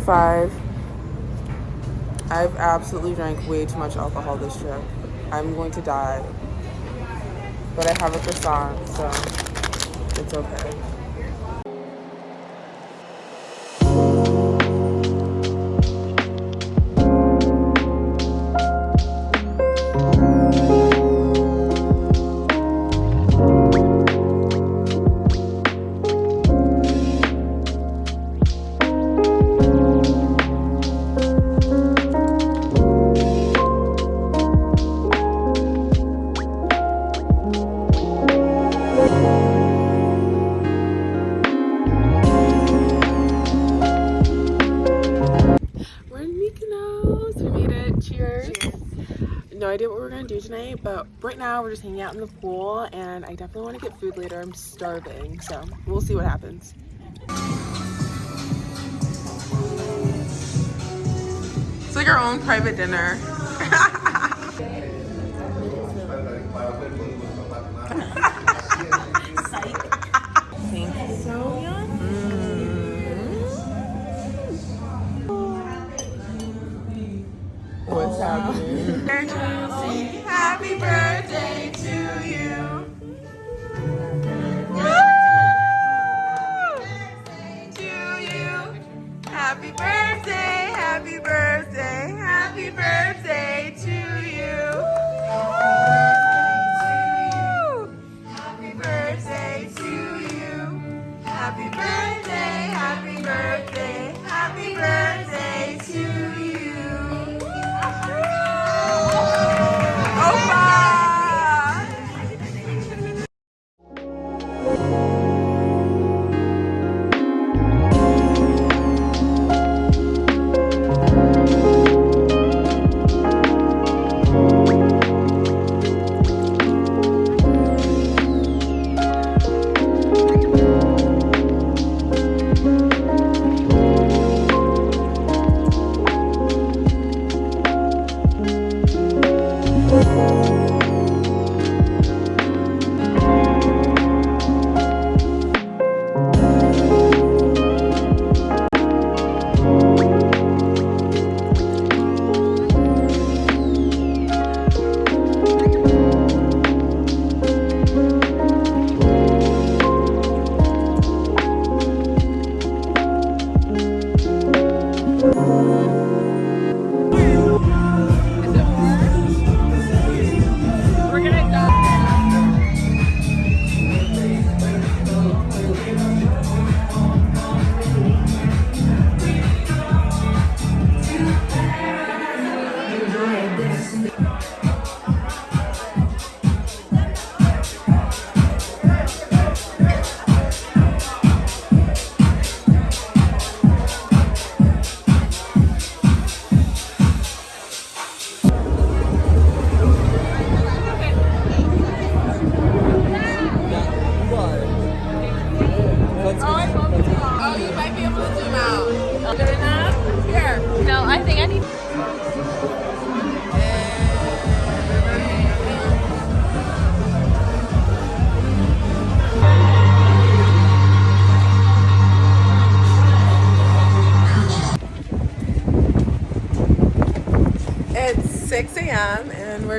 Greece day five. I've absolutely drank way too much alcohol this trip. I'm going to die. But I have a croissant, so it's okay. Tonight, but right now we're just hanging out in the pool, and I definitely want to get food later. I'm starving, so we'll see what happens. It's like our own private dinner.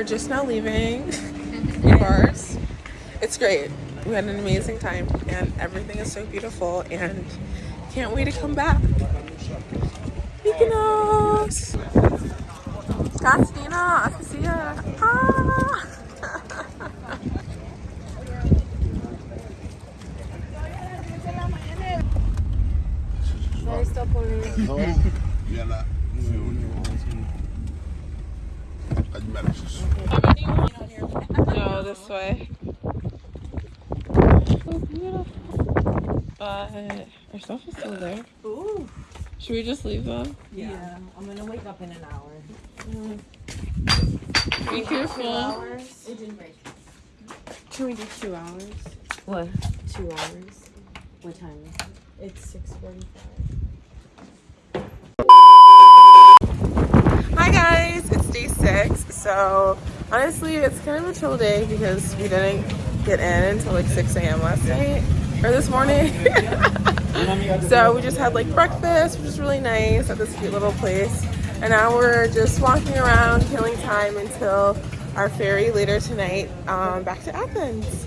we're just now leaving bars. It's great. We had an amazing time and everything is so beautiful and can't wait to come back. Mykonos! Akasia. Ah! Yalla. Admirations. No, this way. So beautiful. Our stuff is still there. Ooh. Should we just leave them? Yeah. I'm gonna wake up in an hour. Mm. Be careful. Hours. It didn't break. Can we do two hours? What? Two hours. What time is it? It's 6.45. Hi guys, it's day six. So honestly, it's kind of a chill day because we didn't get in until like 6 a.m. last night. Or this morning. so we just had like breakfast, which was really nice at this cute little place. And now we're just walking around, killing time until our ferry later tonight um, back to Athens.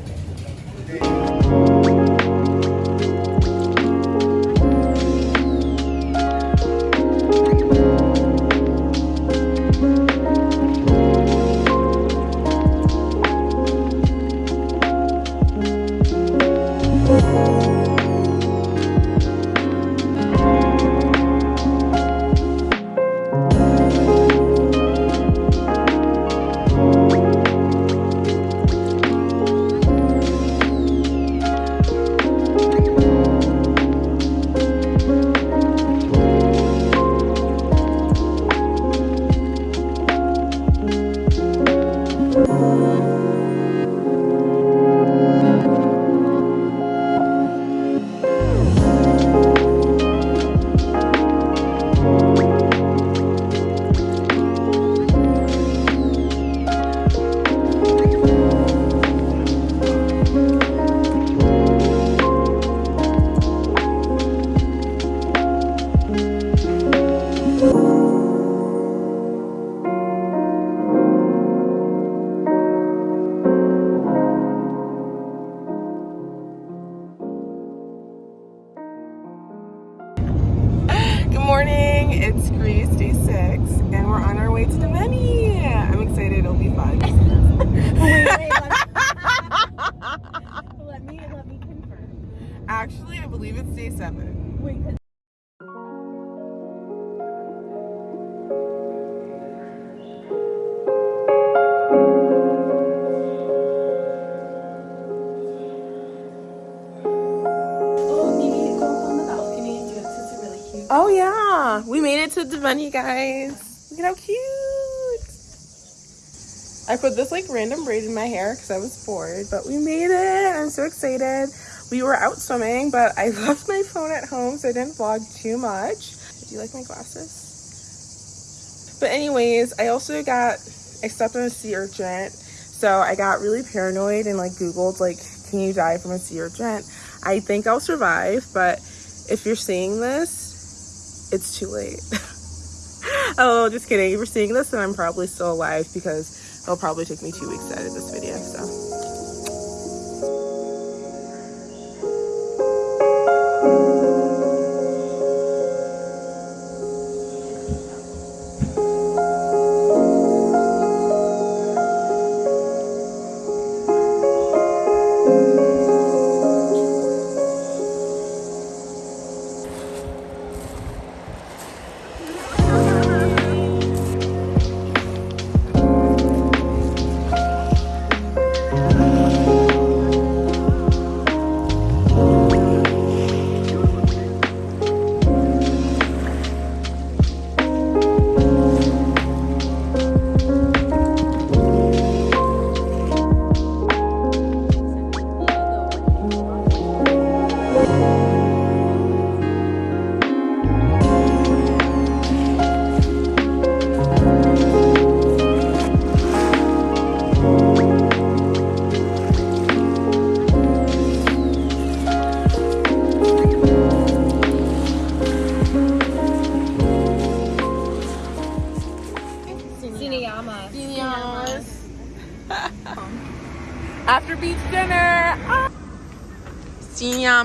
Believe it's day seven. Wait, 'cause- Oh, you need to go up on the balcony and do it 'cause it's really cute. Oh yeah, we made it to Demeni, guys. Look at how cute. I put this like random braid in my hair because I was bored, but we made it. I'm so excited. We were out swimming, but I left my phone at home, so I didn't vlog too much. Do you like my glasses? But anyways, I also got on a sea urchin, so I got really paranoid and like Googled like, can you die from a sea urchin? I think I'll survive, but if you're seeing this, it's too late. oh, just kidding. If you're seeing this, then I'm probably still alive because it'll probably take me two weeks to edit this video. So. Sinayama.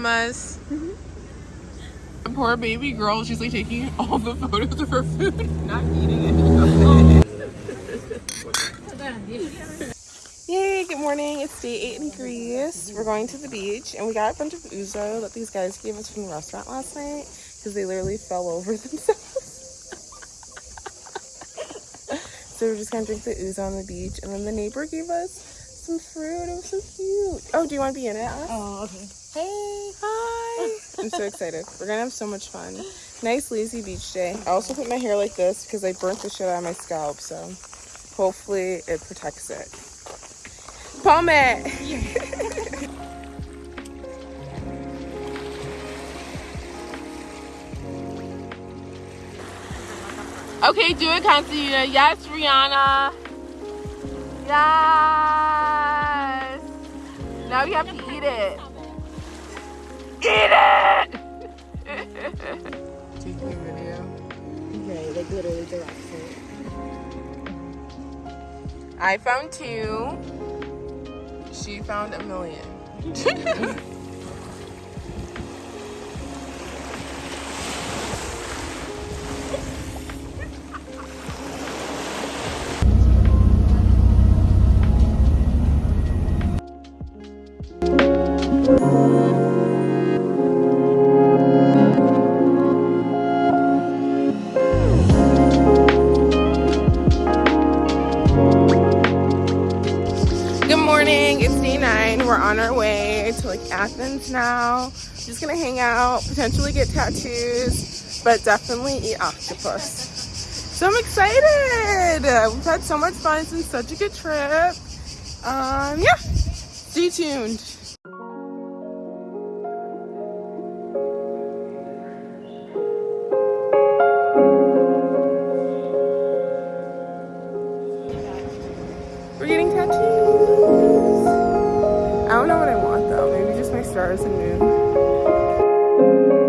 Sinyamas. The mm-hmm. poor baby girl, she's like taking all the photos of her food, not eating it. Yay, good morning. It's day eight in Greece. We're going to the beach and we got a bunch of ouzo that these guys gave us from the restaurant last night because they literally fell over themselves. so we're just gonna drink the ouzo on the beach and then the neighbor gave us some fruit. It was so cute. Oh, do you want to be in it? Alice? Oh, okay. Hey, hi. I'm so excited. We're gonna have so much fun. Nice lazy beach day. I also put my hair like this because I burnt the shit out of my scalp, so hopefully it protects it. Palm it. okay, do it, Constantine. Yes, Rihanna. Yes. Now you have to eat it. Eat it! Taking a video. Okay, like literally direct it. I found two. She found a million. our way to like Athens now. Just gonna hang out, potentially get tattoos, but definitely eat octopus. So I'm excited! We've had so much fun, it's been such a good trip. Um, yeah, stay tuned. Stars and moon.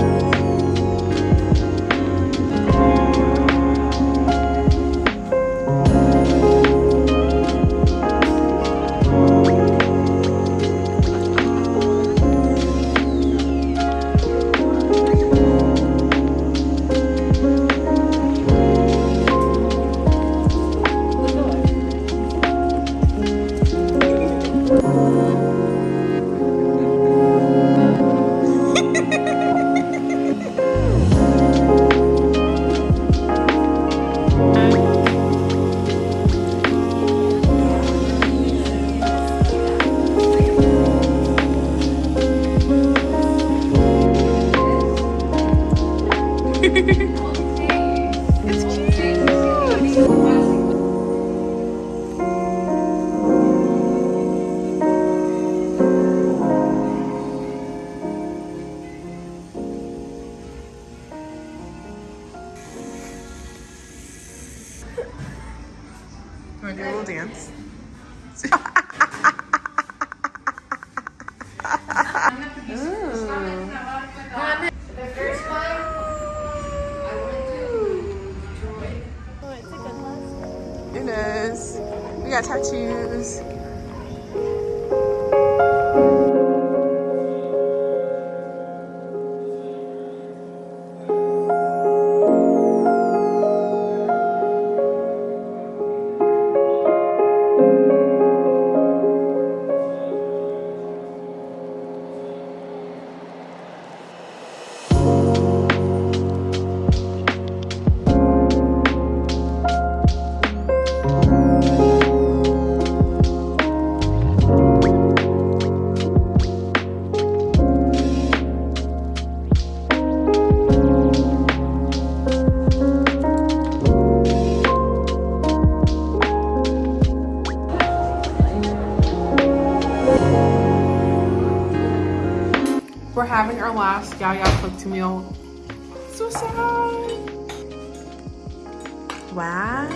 Want to do a little dance? having our last Yaya cooked meal. So sad. Wow.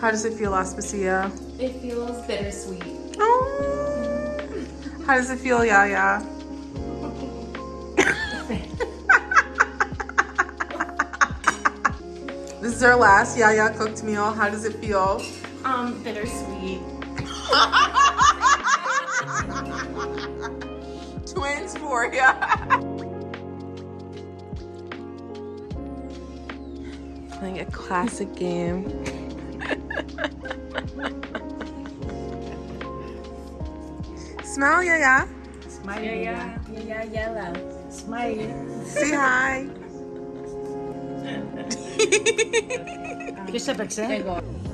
How does it feel, Aspasia? It feels bittersweet. Oh. How does it feel, Yaya? this is our last Yaya cooked meal. How does it feel? Um, bittersweet. for you. Playing a classic game. Smile, yeah, yeah. Smile, yeah, yeah. Yeah, yeah, yeah. Smile. Say hi. Che sapete?